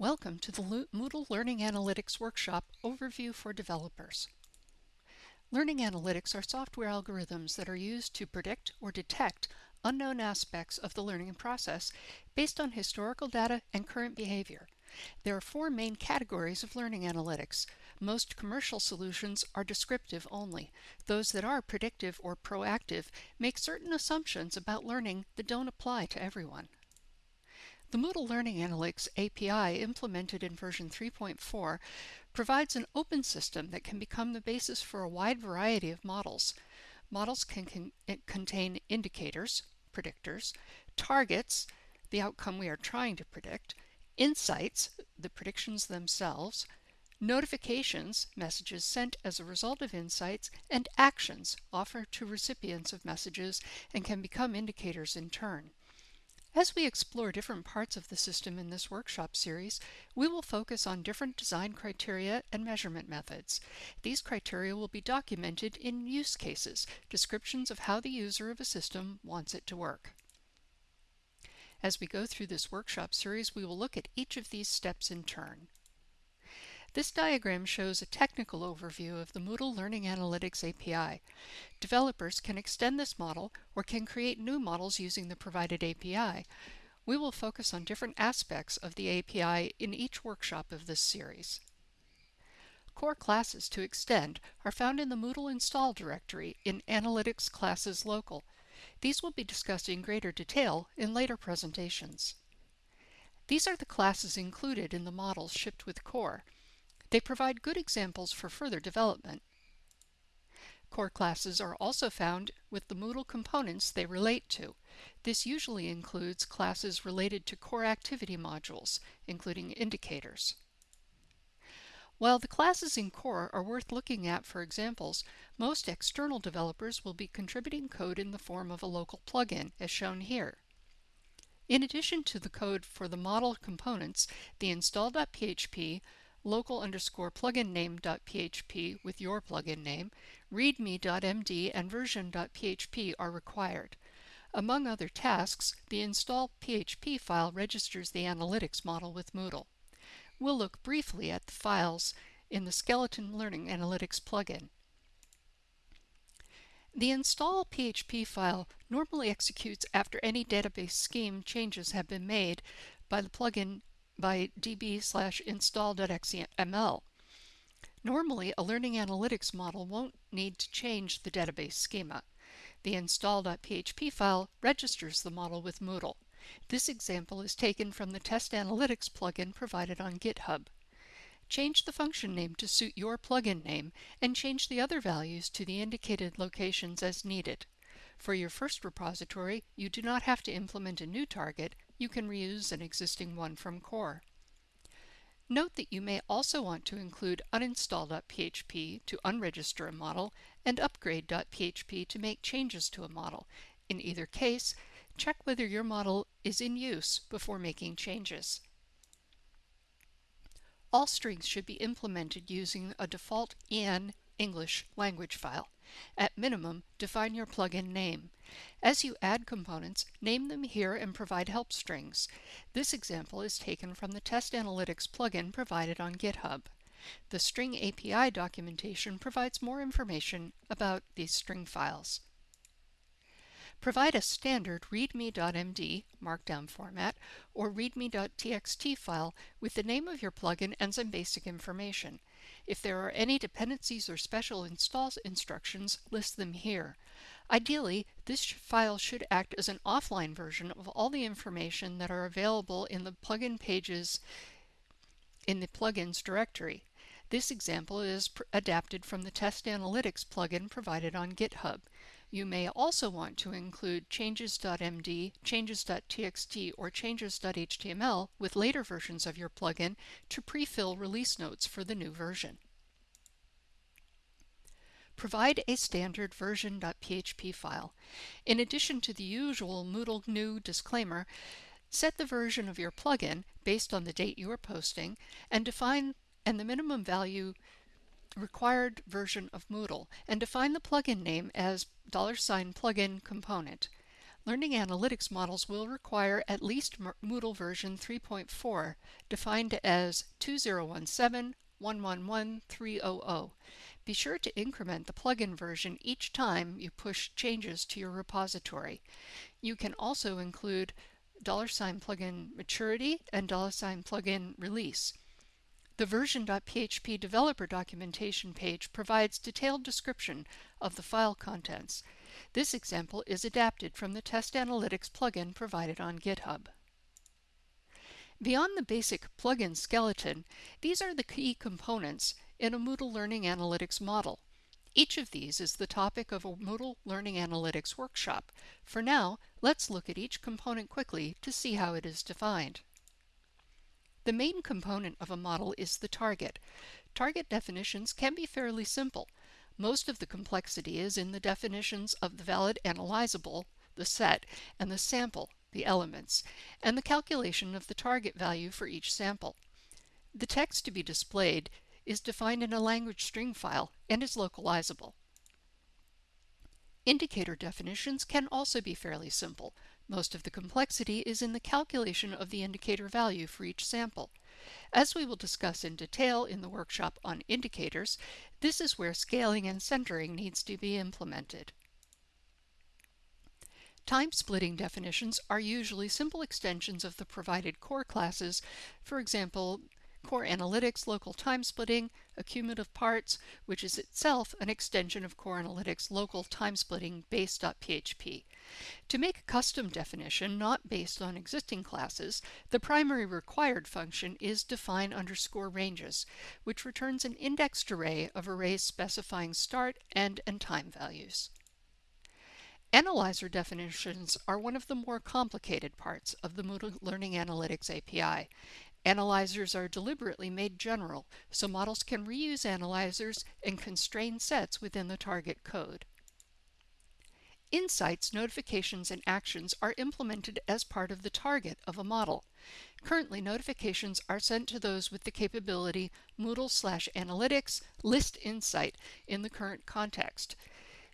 Welcome to the Moodle Learning Analytics Workshop Overview for Developers. Learning analytics are software algorithms that are used to predict or detect unknown aspects of the learning process based on historical data and current behavior. There are four main categories of learning analytics. Most commercial solutions are descriptive only. Those that are predictive or proactive make certain assumptions about learning that don't apply to everyone. The Moodle Learning Analytics API implemented in version 3.4 provides an open system that can become the basis for a wide variety of models. Models can con eh, contain indicators, predictors, targets, the outcome we are trying to predict, insights, the predictions themselves, notifications, messages sent as a result of insights, and actions offered to recipients of messages and can become indicators in turn. As we explore different parts of the system in this workshop series, we will focus on different design criteria and measurement methods. These criteria will be documented in use cases, descriptions of how the user of a system wants it to work. As we go through this workshop series, we will look at each of these steps in turn. This diagram shows a technical overview of the Moodle Learning Analytics API. Developers can extend this model or can create new models using the provided API. We will focus on different aspects of the API in each workshop of this series. Core classes to extend are found in the Moodle install directory in Analytics Classes Local. These will be discussed in greater detail in later presentations. These are the classes included in the models shipped with Core. They provide good examples for further development. Core classes are also found with the Moodle components they relate to. This usually includes classes related to core activity modules, including indicators. While the classes in Core are worth looking at for examples, most external developers will be contributing code in the form of a local plugin, as shown here. In addition to the code for the model components, the install.php, local underscore plugin name.php with your plugin name, readme.md, and version.php are required. Among other tasks, the install PHP file registers the analytics model with Moodle. We'll look briefly at the files in the Skeleton Learning Analytics plugin. The install PHP file normally executes after any database scheme changes have been made by the plugin by db slash install.xml. Normally, a learning analytics model won't need to change the database schema. The install.php file registers the model with Moodle. This example is taken from the Test Analytics plugin provided on GitHub. Change the function name to suit your plugin name and change the other values to the indicated locations as needed. For your first repository, you do not have to implement a new target, you can reuse an existing one from core. Note that you may also want to include uninstall.php to unregister a model and upgrade.php to make changes to a model. In either case, check whether your model is in use before making changes. All strings should be implemented using a default EN English language file. At minimum, define your plugin name. As you add components, name them here and provide help strings. This example is taken from the Test Analytics plugin provided on GitHub. The String API documentation provides more information about these string files. Provide a standard readme.md markdown format or readme.txt file with the name of your plugin and some basic information. If there are any dependencies or special install instructions, list them here. Ideally, this file should act as an offline version of all the information that are available in the plugin pages in the plugins directory. This example is adapted from the Test Analytics plugin provided on GitHub. You may also want to include changes.md, changes.txt, or changes.html with later versions of your plugin to pre-fill release notes for the GNU version. Provide a standard version.php file. In addition to the usual Moodle new disclaimer, set the version of your plugin based on the date you are posting and define and the minimum value required version of Moodle and define the plugin name as dollar sign $plugin component. Learning analytics models will require at least Moodle version 3.4, defined as 2017-111-300. Be sure to increment the plugin version each time you push changes to your repository. You can also include dollar $sign plugin maturity and dollar $sign plugin release. The version.php developer documentation page provides detailed description of the file contents. This example is adapted from the Test Analytics plugin provided on GitHub. Beyond the basic plugin skeleton, these are the key components in a Moodle Learning Analytics model. Each of these is the topic of a Moodle Learning Analytics workshop. For now, let's look at each component quickly to see how it is defined. The main component of a model is the target. Target definitions can be fairly simple. Most of the complexity is in the definitions of the valid analyzable, the set, and the sample, the elements, and the calculation of the target value for each sample. The text to be displayed is defined in a language string file and is localizable. Indicator definitions can also be fairly simple. Most of the complexity is in the calculation of the indicator value for each sample. As we will discuss in detail in the workshop on indicators, this is where scaling and centering needs to be implemented. Time splitting definitions are usually simple extensions of the provided core classes, for example, Core Analytics Local Time Splitting, Accumulative Parts, which is itself an extension of Core Analytics Local Time Splitting base.php. To make a custom definition not based on existing classes, the primary required function is define underscore ranges, which returns an indexed array of arrays specifying start, end, and time values. Analyzer definitions are one of the more complicated parts of the Moodle Learning Analytics API. Analyzers are deliberately made general, so models can reuse analyzers and constrain sets within the target code. Insights, notifications, and actions are implemented as part of the target of a model. Currently, notifications are sent to those with the capability Moodle slash analytics list insight in the current context.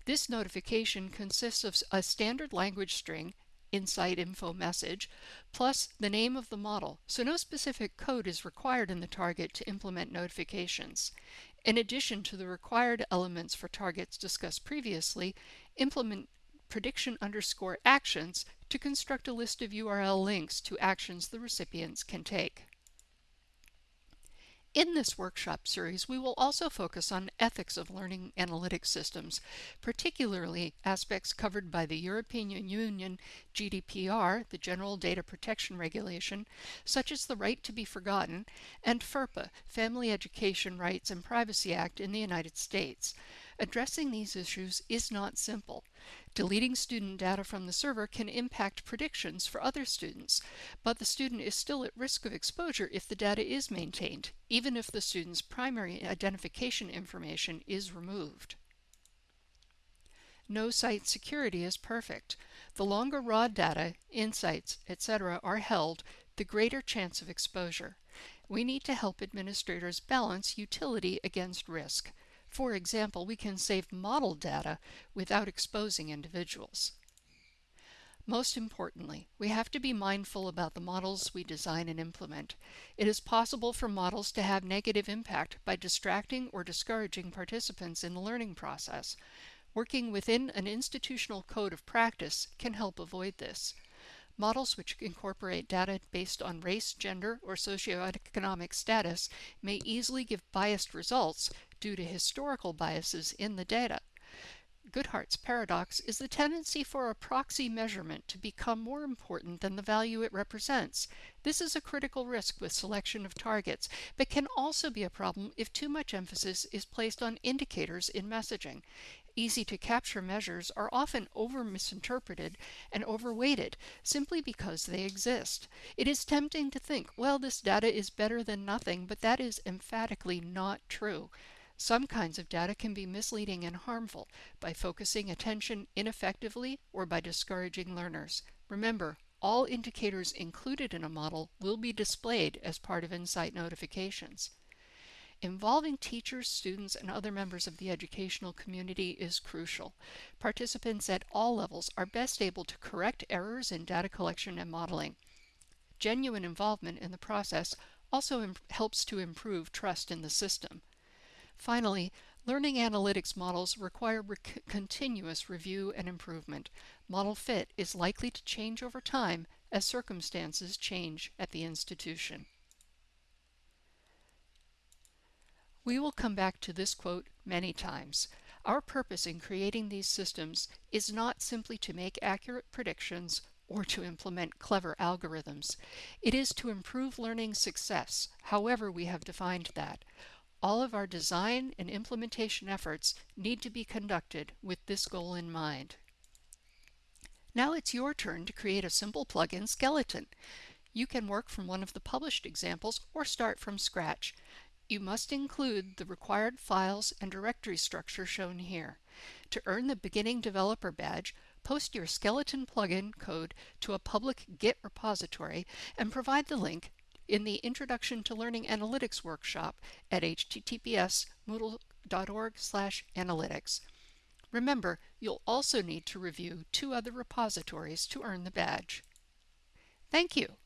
This notification consists of a standard language string insight info message, plus the name of the model, so no specific code is required in the target to implement notifications. In addition to the required elements for targets discussed previously, implement prediction underscore actions to construct a list of URL links to actions the recipients can take. In this workshop series, we will also focus on ethics of learning analytics systems, particularly aspects covered by the European Union GDPR, the General Data Protection Regulation, such as the right to be forgotten, and FERPA, Family Education Rights and Privacy Act in the United States. Addressing these issues is not simple. Deleting student data from the server can impact predictions for other students, but the student is still at risk of exposure if the data is maintained, even if the student's primary identification information is removed. No site security is perfect. The longer raw data, insights, etc. are held, the greater chance of exposure. We need to help administrators balance utility against risk. For example, we can save model data without exposing individuals. Most importantly, we have to be mindful about the models we design and implement. It is possible for models to have negative impact by distracting or discouraging participants in the learning process. Working within an institutional code of practice can help avoid this. Models which incorporate data based on race, gender, or socioeconomic status may easily give biased results due to historical biases in the data. Goodhart's paradox is the tendency for a proxy measurement to become more important than the value it represents. This is a critical risk with selection of targets, but can also be a problem if too much emphasis is placed on indicators in messaging. Easy to capture measures are often over misinterpreted and overweighted simply because they exist. It is tempting to think, well, this data is better than nothing, but that is emphatically not true. Some kinds of data can be misleading and harmful by focusing attention ineffectively or by discouraging learners. Remember, all indicators included in a model will be displayed as part of Insight notifications. Involving teachers, students, and other members of the educational community is crucial. Participants at all levels are best able to correct errors in data collection and modeling. Genuine involvement in the process also helps to improve trust in the system. Finally, learning analytics models require re continuous review and improvement. Model fit is likely to change over time as circumstances change at the institution. We will come back to this quote many times. Our purpose in creating these systems is not simply to make accurate predictions or to implement clever algorithms. It is to improve learning success, however we have defined that. All of our design and implementation efforts need to be conducted with this goal in mind. Now it's your turn to create a simple plugin skeleton. You can work from one of the published examples or start from scratch. You must include the required files and directory structure shown here. To earn the Beginning Developer Badge, post your skeleton plugin code to a public Git repository and provide the link in the Introduction to Learning Analytics workshop at https moodle.org analytics. Remember, you'll also need to review two other repositories to earn the badge. Thank you.